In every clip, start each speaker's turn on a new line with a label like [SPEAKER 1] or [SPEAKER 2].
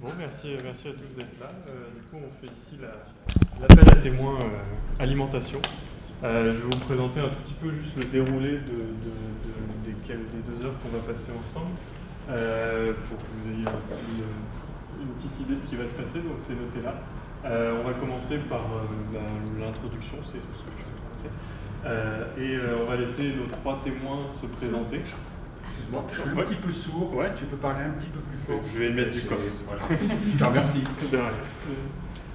[SPEAKER 1] Bon, merci, merci à tous d'être là. Euh, du coup, on fait ici l'appel à témoins euh, alimentation. Euh, je vais vous présenter un tout petit peu juste le déroulé de, des, deux heures qu'on va passer ensemble pour que vous ayez une petite idée de ce qui va se passer. Donc, c'est noté là. on va commencer par l'introduction, c'est ce que je faire. et on va laisser nos trois témoins se présenter.
[SPEAKER 2] Excuse-moi, je suis un petit peu sourd. Ouais. tu peux parler un petit peu plus fort.
[SPEAKER 1] Je vais mettre du coffre.
[SPEAKER 2] je te remercie.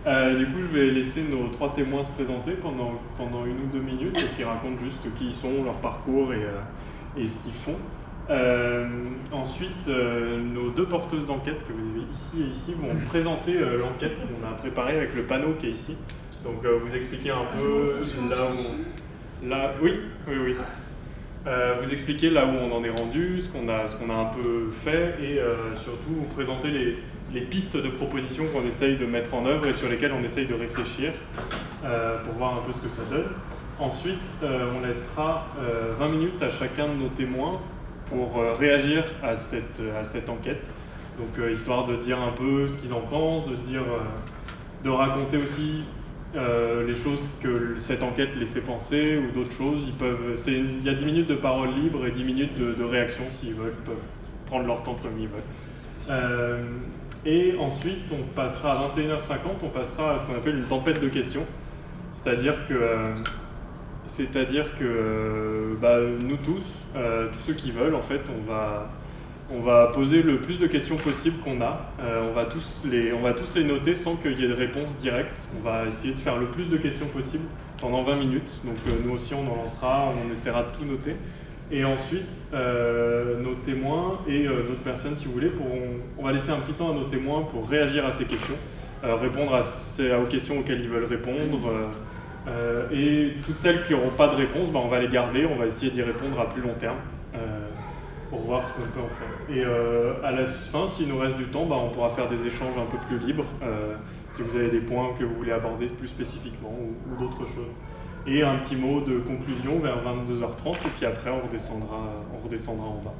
[SPEAKER 1] Euh, du coup, je vais laisser nos trois témoins se présenter pendant, pendant une ou deux minutes et qui racontent juste qui ils sont, leur parcours et, euh, et ce qu'ils font. Euh, ensuite, nos deux porteuses d'enquête que vous avez ici et ici vont présenter l'enquête qu'on a préparée avec le panneau qui est ici. Donc, vous expliquer un peu là où. Là, oui, oui, oui. Euh, vous expliquer là où on en est rendu, ce qu'on a, qu'on a un peu fait et euh, surtout vous présenter les, pistes de propositions qu'on essaye de mettre en œuvre et sur lesquelles on essaye de réfléchir euh, pour voir un peu ce que ça donne. Ensuite, on laissera 20 minutes à chacun de nos témoins pour réagir à cette, à cette enquête. Donc histoire de dire un peu ce qu'ils en pensent, de, dire, de raconter aussi euh, les choses que cette enquête les fait penser ou d'autres choses. Ils peuvent, il y a 10 minutes de parole libre et 10 minutes de, réaction s'ils veulent. Ils peuvent prendre leur temps comme ils veulent. Euh, et ensuite, on passera à 21h50, on passera à ce qu'on appelle une tempête de questions. C'est-à-dire que, euh, c'est-à-dire que bah, nous tous, tous ceux qui veulent, en fait, on va, on va poser le plus de questions possible qu'on a. Euh, on, va tous les, on va tous les noter sans qu'il y ait de réponse directe. On va essayer de faire le plus de questions possible pendant 20 minutes. Donc euh, nous aussi, on en lancera, on essaiera de tout noter. Et ensuite, euh, nos témoins et d'autres personnes, si vous voulez, on va laisser un petit temps à nos témoins pour réagir à ces questions, répondre à aux questions auxquelles ils veulent répondre. et toutes celles qui n'auront pas de réponse, ben, on va les garder, on va essayer d'y répondre à plus long terme pour voir ce qu'on peut en faire. Et euh, à la fin, s'il nous reste du temps, bah, on pourra faire des échanges un peu plus libres, euh, si vous avez des points que vous voulez aborder plus spécifiquement ou, d'autres choses. Et un petit mot de conclusion vers 22h30, et puis après on redescendra, en bas.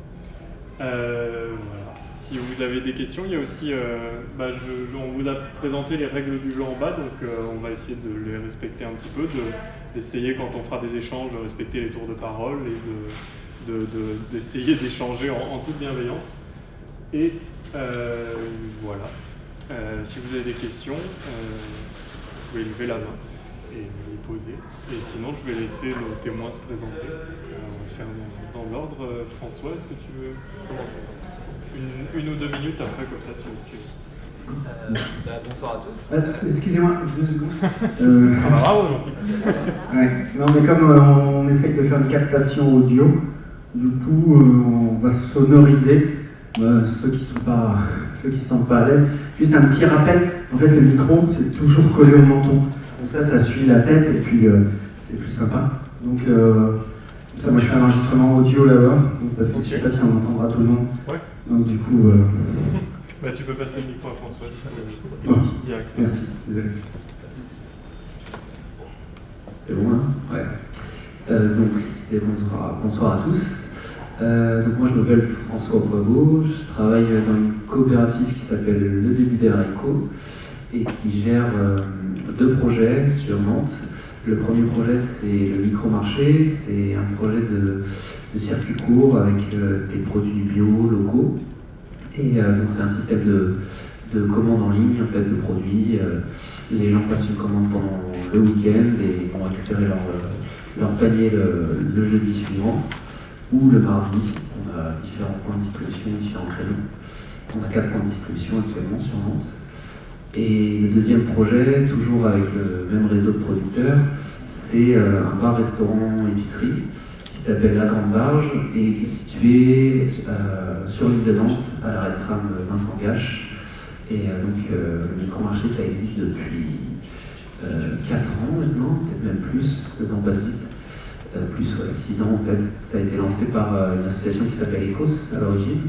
[SPEAKER 1] Euh, voilà. Si vous avez des questions, il y a aussi, bah, on vous a présenté les règles du jeu en bas, donc on va essayer de les respecter un petit peu, d'essayer quand on fera des échanges de respecter les tours de parole et de, d'essayer d'échanger en, toute bienveillance. Et euh, voilà. Euh, si vous avez des questions, euh, vous pouvez lever la main et les poser. Et sinon, je vais laisser nos témoins se présenter. on va faire dans, l'ordre. François, est-ce que tu veux commencer? Une, ou deux minutes après, comme ça tu,
[SPEAKER 3] bah, bonsoir à tous.
[SPEAKER 4] Excusez-moi, deux secondes.
[SPEAKER 1] Ah bah bravo,
[SPEAKER 4] ouais. Non, mais comme on essaye de faire une captation audio, du coup, euh, on va sonoriser euh, ceux qui sont pas ceux qui sont pas à l'aise. Juste un petit rappel, en fait le micro c'est toujours collé au menton. Donc ça, ça suit la tête et puis euh, c'est plus sympa. Donc ça, moi je fais un enregistrement audio là-bas, parce que je sais pas si on entendra tout le monde.
[SPEAKER 1] Ouais.
[SPEAKER 4] Donc du coup.
[SPEAKER 1] bah, tu peux passer le micro à François.
[SPEAKER 4] merci, désolé. C'est bon là
[SPEAKER 3] Ouais. Euh, donc, bonsoir, bonsoir, à tous. Euh, donc moi je m'appelle François Poiveau, je travaille dans une coopérative qui s'appelle Le Début des haricots et qui gère euh, deux projets sur Nantes. Le premier projet c'est le micro-marché, c'est un projet de, circuit court avec des produits bio locaux. Et donc c'est un système de, de commande en ligne en fait de produits. les gens passent une commande pendant le week-end et vont récupérer leur leur panier le, jeudi suivant ou le mardi. On a différents points de distribution, différents créneaux. On a quatre points de distribution actuellement sur Nantes. Et le deuxième projet, toujours avec le même réseau de producteurs, c'est euh, un bar-restaurant-épicerie qui s'appelle La Grande Barge et qui est situé euh, sur l'île de Nantes, à l'arrêt de tram Vincent Gache. Et euh, donc le micro-marché, ça existe depuis 4 ans maintenant, peut-être même plus, le temps passe. Euh, plus, ouais, 6 ans en fait. Ça a été lancé par euh, une association qui s'appelle ECOS à l'origine.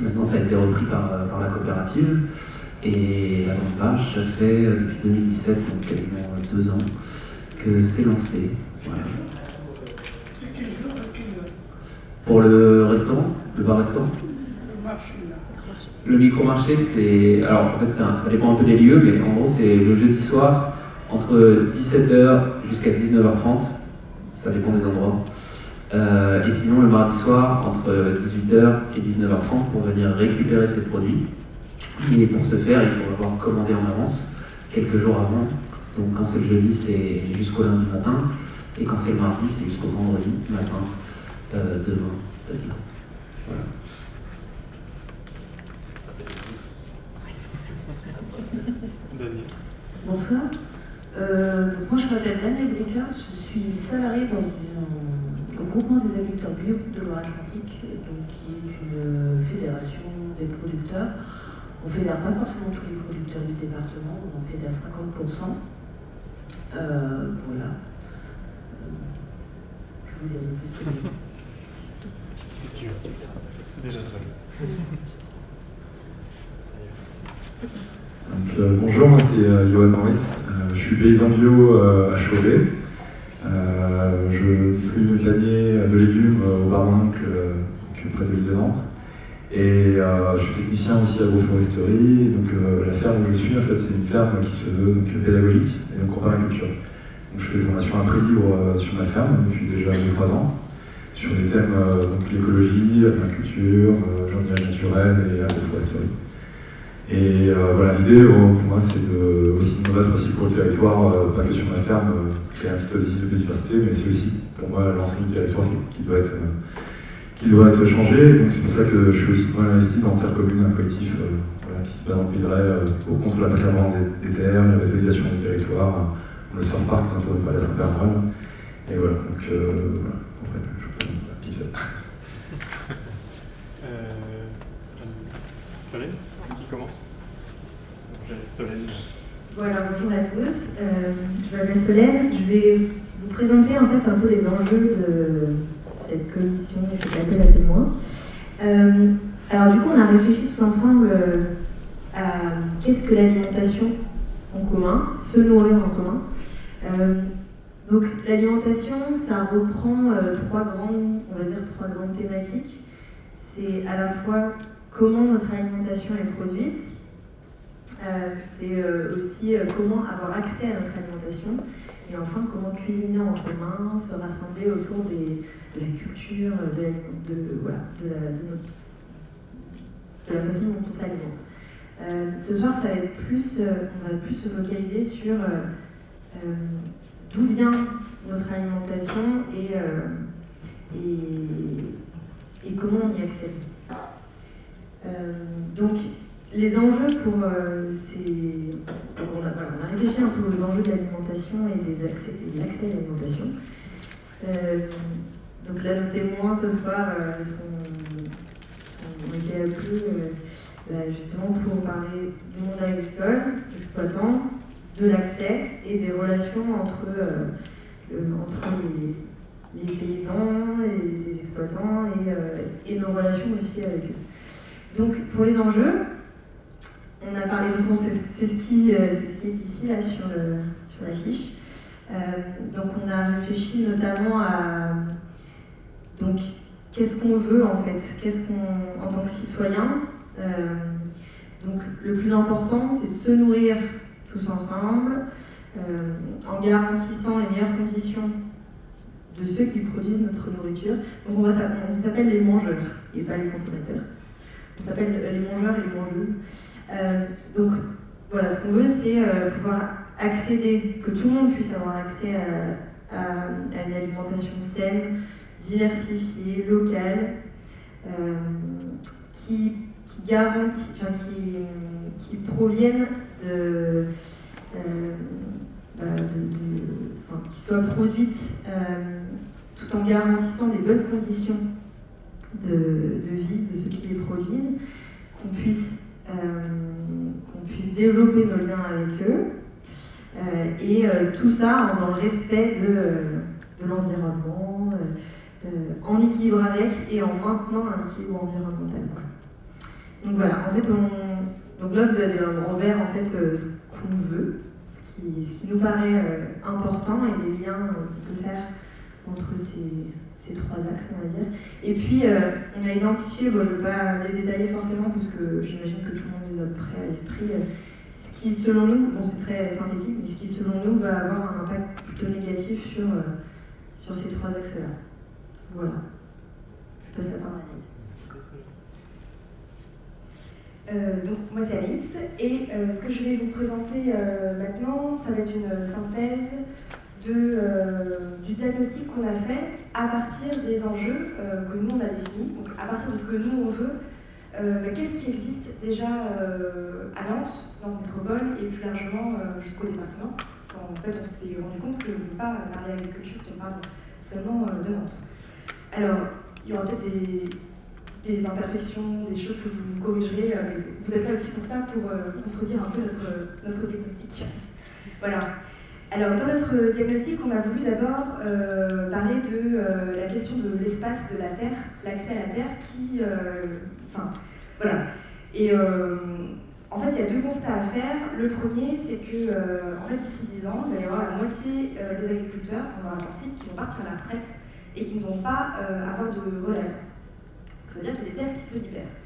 [SPEAKER 3] Maintenant, ça a été repris par, euh, la coopérative. Et la grande page, ça fait depuis 2017, donc quasiment 2 ans, que c'est lancé. Pour le restaurant? Le bar-restaurant le micro-marché, c'est. Alors, en fait, ça, ça dépend un peu des lieux, mais en gros, c'est le jeudi soir, entre 17h jusqu'à 19h30. Ça dépend des endroits. Euh, et sinon, le mardi soir, entre 18h et 19h30 pour venir récupérer ces produits. Et pour ce faire, il faut avoir commandé en avance, quelques jours avant. Donc, quand c'est le jeudi, c'est jusqu'au lundi matin. Et quand c'est le mardi, c'est jusqu'au vendredi matin, euh, demain, c'est-à-dire. Voilà.
[SPEAKER 5] Bonsoir. Euh, moi, je m'appelle Daniel Bricard, je suis salariée dans un, un groupement des agriculteurs bio de Loire-Atlantique, qui est une fédération des producteurs. On ne fédère pas forcément tous les producteurs du département, on en fédère 50%. Euh, voilà. Euh, que vous dire de plus
[SPEAKER 1] C'est déjà très bien.
[SPEAKER 6] Donc, euh, bonjour, moi c'est euh, Johan Maurice, euh, suis paysan bio euh, à Chauvet. Euh, je distribue de l'année de légumes au bar mon oncle, donc, près de l'île de Nantes. Et je suis technicien aussi agroforesterie. Donc la ferme où je suis, en fait, c'est une ferme qui se veut pédagogique et donc en permaculture. Donc je fais des formations à prix libre sur ma ferme depuis déjà 2-3 ans sur des thèmes donc l'écologie, la permaculture, jardinage naturel et agroforesterie. Et euh, voilà, l'idée euh, pour moi c'est de, aussi de me battre aussi pour le territoire, euh, pas que sur ma ferme, euh, créer un petit oasis de biodiversité, mais c'est aussi pour moi l'ensemble du territoire qui, doit être, qui doit être changé. Donc c'est pour ça que je suis aussi mal investi dans Terre Commune, un collectif qui se bat dans le de contre l'accaparement des, des, terres, la méthodisation des territoires, le surf park bientôt pas la Saint-Bernard. Et voilà, donc voilà, après, je peux la pizza.
[SPEAKER 1] euh, Solène qui commence
[SPEAKER 7] Voilà, bonjour à tous. Euh, je m'appelle Solène. Je vais vous présenter en fait un peu les enjeux de cette commission et cet appel à témoins. Euh, alors du coup, on a réfléchi tous ensemble euh, à qu'est-ce que l'alimentation en commun, se nourrir en commun. Donc l'alimentation, ça reprend trois grandes, on va dire trois grandes thématiques. C'est à la fois comment notre alimentation est produite, c'est euh, aussi euh, comment avoir accès à notre alimentation, et enfin comment cuisiner en commun, se rassembler autour de la culture, de, la, façon dont on s'alimente. Euh, ce soir, ça va être plus, on va plus se focaliser sur d'où vient notre alimentation et, et, comment on y accède. Euh, donc, les enjeux pour euh, ces. Donc on, a, réfléchi un peu aux enjeux de l'alimentation et des accès, de l'accès à l'alimentation. Euh, donc là, nos témoins ce soir euh, sont, sont, ont été appelés bah, justement pour parler du monde agricole, exploitant, de l'accès et des relations entre, entre les, paysans et les exploitants et nos relations aussi avec eux. Donc pour les enjeux, on a parlé, donc c'est ce, qui, est ici là, sur, le, la fiche. Euh, donc on a réfléchi notamment à donc qu'est-ce qu'on veut en fait, qu'est-ce qu'on en tant que citoyen. Euh, donc le plus important c'est de se nourrir tous ensemble euh, en garantissant les meilleures conditions de ceux qui produisent notre nourriture. Donc on, on s'appelle les mangeurs et pas les consommateurs. On s'appelle les mangeurs et les mangeuses. Euh, donc voilà, ce qu'on veut, c'est euh, pouvoir accéder, que tout le monde puisse avoir accès à, à, une alimentation saine, diversifiée, locale, euh, qui, garantit, enfin, qui, proviennent de, bah, qui soit produite tout en garantissant des bonnes conditions de, de, vie de ceux qui les produisent, qu'on puisse, euh, qu'on puisse développer nos liens avec eux, euh, et euh, tout ça dans le respect de, de l'environnement, euh, en équilibre avec et en maintenant un équilibre environnemental. Donc voilà, en fait, on, donc là vous avez en vert en fait ce qu'on veut, ce qui, ce qui, nous paraît important et les liens qu'on peut faire entre ces ces trois axes, on va dire. Et puis, on a identifié, bon, je ne vais pas les détailler forcément, parce que j'imagine que tout le monde les a prêts à l'esprit, ce qui, selon nous, bon, c'est très synthétique, mais ce qui, selon nous, va avoir un impact plutôt négatif sur, sur ces trois axes-là. Voilà. Je passe la parole à Alice.
[SPEAKER 8] Euh, donc, moi c'est Alice, et euh, ce que je vais vous présenter euh, maintenant, ça va être une synthèse de, du diagnostic qu'on a fait à partir des enjeux que nous on a définis, donc à partir de ce que nous on veut. Bah, qu'est-ce qui existe déjà à Nantes, dans le métropole, et plus largement jusqu'au département? En fait, on s'est rendu compte qu'on ne pas parler agriculture si on parle seulement de Nantes. Alors, il y aura peut-être des, imperfections, des choses que vous corrigerez, euh, mais vous êtes là aussi pour ça, pour euh, contredire un peu notre, notre diagnostic. Voilà. Alors, dans notre diagnostic, on a voulu d'abord euh, parler de la question de l'espace de la Terre, l'accès à la Terre, qui. Enfin, voilà. Et en fait, il y a deux constats à faire. Le premier, c'est que, en fait, d'ici 10 ans, il va y avoir la moitié des agriculteurs pendant l'Atlantique qui vont partir à la retraite et qui ne vont pas avoir de relève. C'est-à-dire qu'il y a des terres qui se libèrent.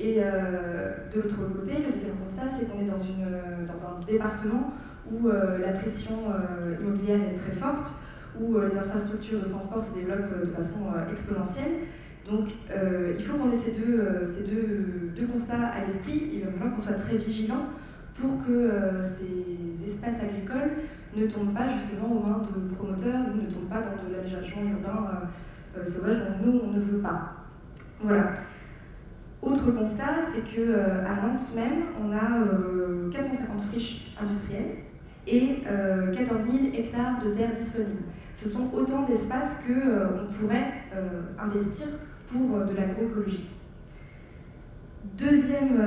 [SPEAKER 8] Et euh, de l'autre côté, le deuxième constat, c'est qu'on est dans un département où euh, la pression euh, immobilière est très forte, où les infrastructures de transport se développent de façon exponentielle. Donc il faut qu'on ait ces deux, ces deux, deux constats à l'esprit. Il va falloir qu'on soit très vigilant pour que ces espaces agricoles ne tombent pas justement aux mains de promoteurs, ou ne tombent pas dans de l'aménagement urbain sauvage dont nous, on ne veut pas. Voilà. Autre constat, c'est qu'à euh, Nantes même, on a 450 euh, friches industrielles et 14 euh, 000 hectares de terres disponibles. Ce sont autant d'espaces qu'on pourrait investir pour de l'agroécologie. Deuxième,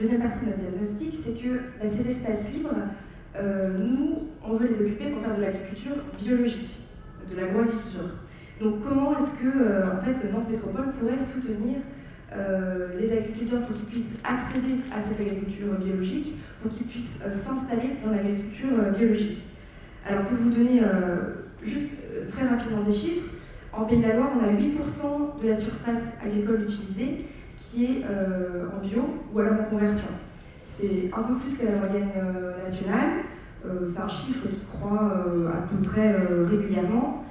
[SPEAKER 8] deuxième partie de notre diagnostic, c'est que bah, ces espaces libres, nous, on veut les occuper pour faire de l'agriculture biologique, de l'agroagriculture. Donc comment est-ce que euh, en fait, Nantes Métropole pourrait soutenir euh, les agriculteurs pour qu'ils puissent accéder à cette agriculture biologique, pour qu'ils puissent euh, s'installer dans l'agriculture biologique Alors pour vous donner juste très rapidement des chiffres, en Pays de la Loire, on a 8% de la surface agricole utilisée qui est en bio ou alors en conversion. C'est un peu plus que la moyenne nationale. c'est un chiffre qui croît à peu près régulièrement.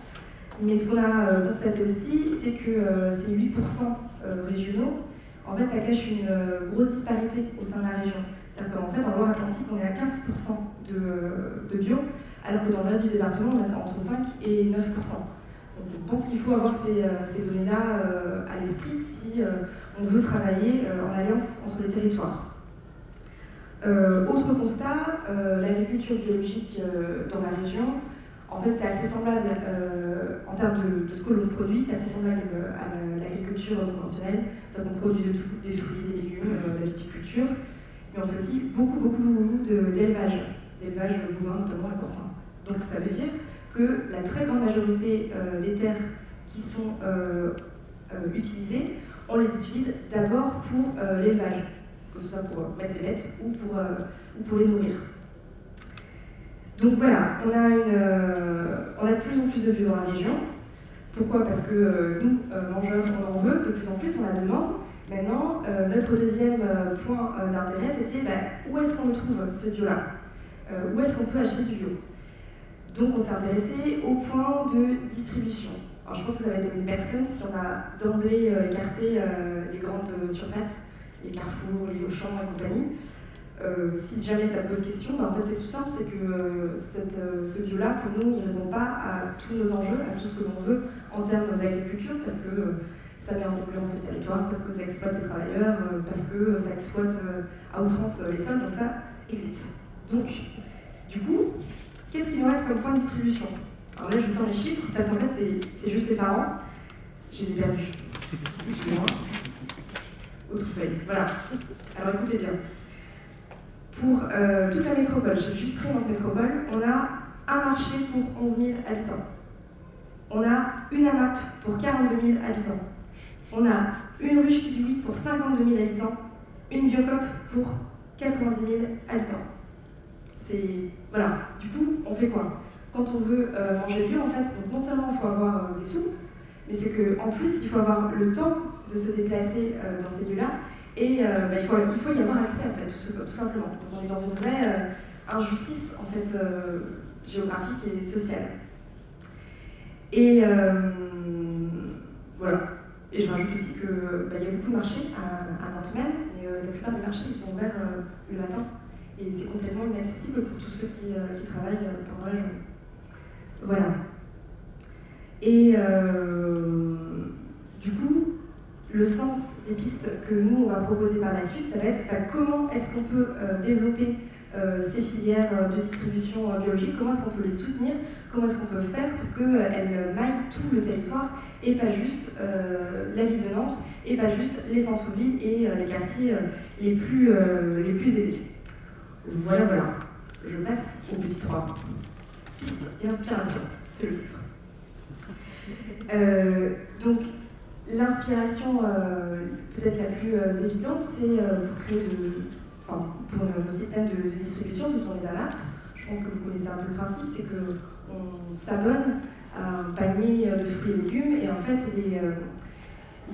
[SPEAKER 8] Mais ce qu'on a euh, constaté aussi, c'est que euh, ces 8% euh, régionaux, en fait, ça cache une grosse disparité au sein de la région. C'est-à-dire qu'en fait, en Loire-Atlantique, on est à 15% de, bio, alors que dans le reste du département, on est entre 5 et 9%. Donc on pense qu'il faut avoir ces, données-là à l'esprit si on veut travailler en alliance entre les territoires. autre constat, l'agriculture biologique dans la région, en fait, c'est assez semblable euh, en termes de, ce que l'on produit, c'est assez semblable euh, à l'agriculture conventionnelle. On produit de tout, des fruits, des légumes, euh, de la viticulture, mais on fait aussi beaucoup, beaucoup d'élevage, d'élevage bovin, notamment à porcin. Donc ça veut dire que la très grande majorité des terres qui sont utilisées, on les utilise d'abord pour l'élevage, que ce soit pour mettre les bêtes ou pour les nourrir. Donc voilà, on a, une, euh, on a de plus en plus de bio dans la région. Pourquoi? Parce que euh, nous, euh, mangeurs, on en veut de plus en plus, on la demande. Maintenant, notre deuxième point d'intérêt, c'était bah, où est-ce qu'on le trouve, ce bio-là? Où est-ce qu'on peut acheter du bio? Donc on s'est intéressé au point de distribution. Alors je pense que ça va une personne si on a d'emblée écarté les grandes surfaces, les carrefours, les Auchan et compagnie. Euh, si jamais ça pose question, ben, en fait c'est tout simple, c'est que euh, cette, euh, ce bio-là, pour nous, il ne répond pas à tous nos enjeux, à tout ce que l'on veut en termes d'agriculture, parce que ça met en concurrence les territoires, parce que ça exploite les travailleurs, parce que ça exploite à outrance les sols, donc ça existe. Donc, du coup, qu'est-ce qui nous reste comme point de distribution? Alors là, je sors les chiffres, parce qu'en fait, c'est juste effarant. Je les ai perdus. Excusez-moi. Autre feuille. Voilà. Alors écoutez bien pour euh, toute la métropole, j'ai juste pris notre métropole, on a un marché pour 11 000 habitants. On a une AMAP pour 42 000 habitants. On a une ruche qui pour 52 000 habitants. Une biocop pour 90 000 habitants. C'est. Voilà. Du coup, on fait quoi? Quand on veut euh, manger bio, en fait, non seulement il faut avoir euh, des sous, mais c'est qu'en plus, il faut avoir le temps de se déplacer dans ces lieux-là, et bah, il, faut, il faut y avoir accès, en fait, tout, simplement. Donc on est dans une vraie injustice, en fait, géographique et sociale. Et voilà. Et je rajoute aussi qu'il bah, y a beaucoup de marchés à, Nantes même, mais la plupart des marchés ils sont ouverts le matin et c'est complètement inaccessible pour tous ceux qui, euh, travaillent euh, pendant la journée. Voilà. Et euh, du coup, le sens des pistes que nous, on va proposer par la suite, ça va être bah, comment est-ce qu'on peut développer ces filières de distribution biologique, comment est-ce qu'on peut les soutenir, comment est-ce qu'on peut faire pour qu'elles maillent tout le territoire et pas juste la ville de Nantes, et pas juste les centres-villes et les quartiers les, plus, les plus aidés. Voilà, voilà. Je passe au petit 3. Piste et inspiration, c'est le titre. Euh, donc, l'inspiration euh, peut-être la plus euh, évidente, c'est pour créer de. Enfin, pour nos, systèmes de, distribution, ce sont les AMAP. Je pense que vous connaissez un peu le principe, c'est qu'on s'abonne à un panier de fruits et légumes et en fait, les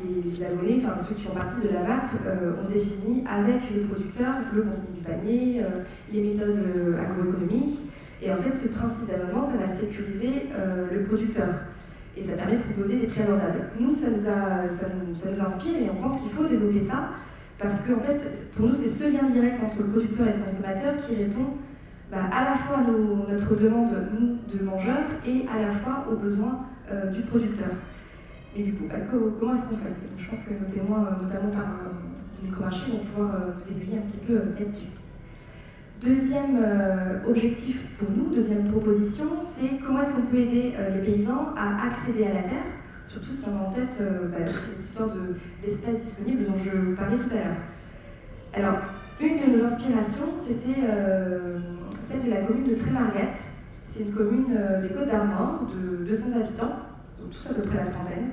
[SPEAKER 8] les abonnés, enfin ceux qui font partie de la MAP, euh, ont défini avec le producteur le contenu du panier, euh, les méthodes euh, agroéconomiques. Et en fait, ce principe d'abonnement, ça va sécuriser le producteur. Et ça permet de proposer des prix abordables. Nous, ça nous, a, ça nous, ça nous inspire et on pense qu'il faut développer ça parce qu'en fait, pour nous, c'est ce lien direct entre le producteur et le consommateur qui répond bah, à la fois à notre demande, nous, de mangeurs, et à la fois aux besoins du producteur. Et du coup, bah, comment est-ce qu'on fait? Je pense que nos témoins, euh, notamment par le euh, micro-marché, vont pouvoir euh, nous aiguiller un petit peu là-dessus. Deuxième objectif pour nous, deuxième proposition, c'est comment est-ce qu'on peut aider les paysans à accéder à la terre, surtout si on a en tête bah, cette histoire d'espace disponible dont je vous parlais tout à l'heure. Alors, une de nos inspirations, c'était celle de la commune de Trémarguette. C'est une commune des Côtes d'Armor de 200 habitants tous à peu près la trentaine.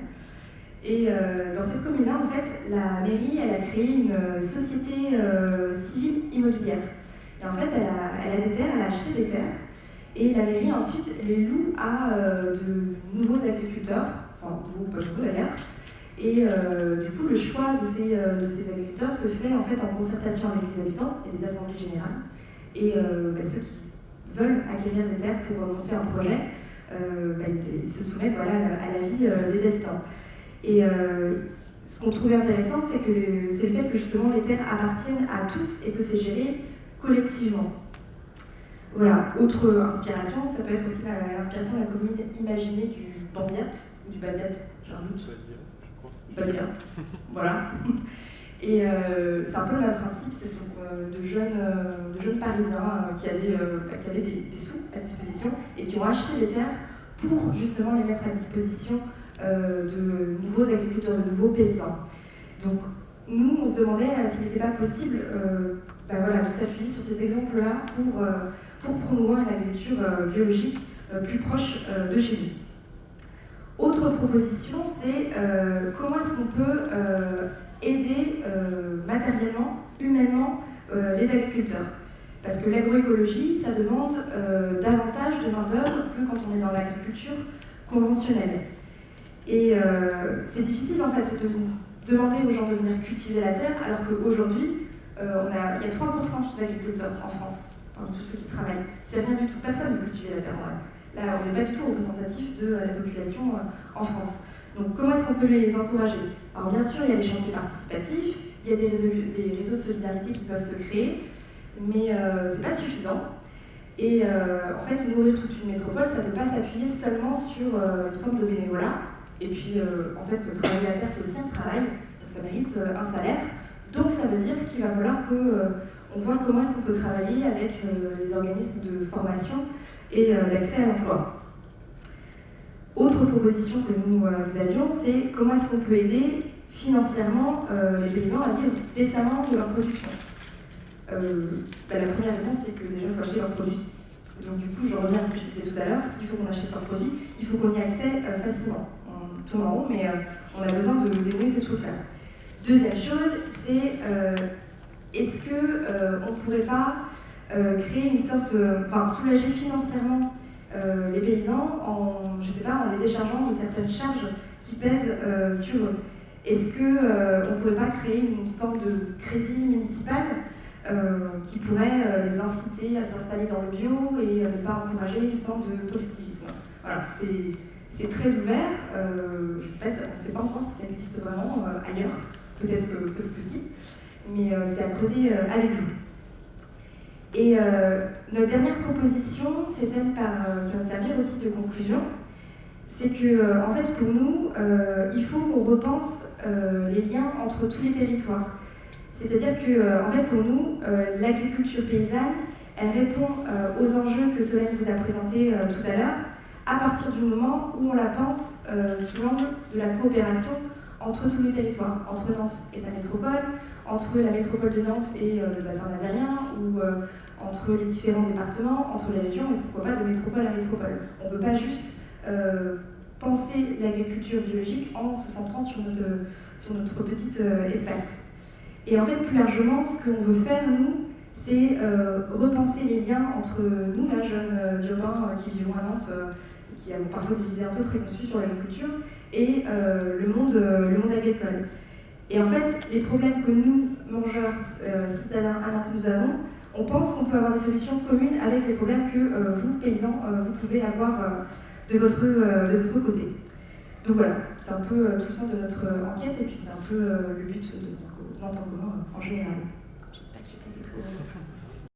[SPEAKER 8] Et euh, dans cette commune-là, en fait, la mairie, elle a créé une euh, société euh, civile immobilière. Et en fait, elle a, des terres, elle a acheté des terres. Et la mairie, ensuite, les loue à de nouveaux agriculteurs, enfin, nouveaux, pas nouveaux d'ailleurs. Et du coup, le choix de ces, de ces, agriculteurs se fait en fait en concertation avec les habitants et des assemblées générales. Et bah, ceux qui veulent acquérir des terres pour monter un projet, euh, bah, ils se soumettent voilà, à la vie euh, des habitants. Et euh, ce qu'on trouvait intéressant, c'est le fait que justement les terres appartiennent à tous et que c'est géré collectivement. Voilà, autre inspiration, ça peut être aussi l'inspiration de la commune imaginée du Bandiat, du Badiat, j'ai un doute. Badia, voilà. Et c'est un peu le même principe, ce sont de, jeunes, de jeunes Parisiens qui avaient, bah, qui avaient des, des, sous à disposition et qui ont acheté des terres pour justement les mettre à disposition euh, de nouveaux agriculteurs, de nouveaux paysans. Donc nous, on se demandait euh, s'il n'était pas possible euh, ben voilà, de sur ces exemples-là pour, pour promouvoir une agriculture biologique plus proche de chez nous. Autre proposition, c'est comment est-ce qu'on peut aider matériellement, humainement, les agriculteurs? Parce que l'agroécologie, ça demande euh, davantage de main-d'œuvre que quand on est dans l'agriculture conventionnelle. Et euh, c'est difficile en fait de demander aux gens de venir cultiver la terre, alors qu'aujourd'hui, euh, il y a 3% d'agriculteurs en France, enfin, tous ceux qui travaillent. C'est rien du tout, personne ne cultiver la terre. Là, on n'est pas du tout représentatif de la population en France. Donc comment est-ce qu'on peut les encourager? Alors bien sûr, il y a des chantiers participatifs, il y a des réseaux de solidarité qui peuvent se créer, mais euh, c'est pas suffisant. Et euh, en fait, nourrir toute une métropole, ça ne peut pas s'appuyer seulement sur euh, une forme de bénévolat. Et puis, en fait, travailler la terre, c'est aussi un travail, donc ça mérite un salaire. Donc, ça veut dire qu'il va falloir qu'on voit comment est-ce qu'on peut travailler avec les organismes de formation et l'accès à l'emploi. Autre proposition que nous, avions, c'est comment est-ce qu'on peut aider financièrement les paysans à vivre décemment de leur production. Euh, bah, la première réponse, c'est que déjà, il faut acheter leurs produits. Donc du coup, je reviens à ce que je disais tout à l'heure, s'il faut qu'on achète leurs produits, il faut qu'on y euh, facilement. On tourne en rond, mais euh, on a besoin de débrouiller ces trucs-là. Deuxième chose, c'est est-ce qu'on ne pourrait pas créer une sorte, enfin soulager financièrement les paysans en, je sais pas, en les déchargeant de certaines charges qui pèsent sur eux? Est-ce qu'on ne pourrait pas créer une forme de crédit municipal qui pourrait les inciter à s'installer dans le bio et ne pas encourager une forme de productivisme? Voilà, c'est très ouvert. je sais pas, on ne sait pas encore si ça existe vraiment ailleurs. Peut-être que, peut que si. Mais c'est à creuser avec vous. Et euh, notre dernière proposition, c'est celle euh, qui va servir aussi de conclusion, c'est que euh, en fait pour nous, il faut qu'on repense les liens entre tous les territoires. C'est-à-dire que en fait pour nous, l'agriculture paysanne, elle répond aux enjeux que Solène vous a présentés tout à l'heure, à partir du moment où on la pense sous l'angle de la coopération entre tous les territoires, entre Nantes et sa métropole, entre la métropole de Nantes et le bassin nazarien, ou entre les différents départements, entre les régions, et pourquoi pas de métropole à métropole. On ne peut pas juste euh, penser l'agriculture biologique en se centrant sur notre, sur petit euh, espace. Et en fait, plus largement, ce qu'on veut faire, nous, c'est euh, repenser les liens entre nous, là, jeunes urbains qui vivons à Nantes, qui avons parfois des idées un peu préconçues sur l'agriculture, et le, monde, le monde agricole. Et en fait, les problèmes que nous, mangeurs, citadins à Nantes, nous avons, on pense qu'on peut avoir des solutions communes avec les problèmes que euh, vous, paysans, euh, vous pouvez avoir euh, de, votre, de votre côté. Donc voilà, c'est un peu tout le sens de notre enquête et puis c'est un peu le but de en général. J'espère que j'ai pas été trop...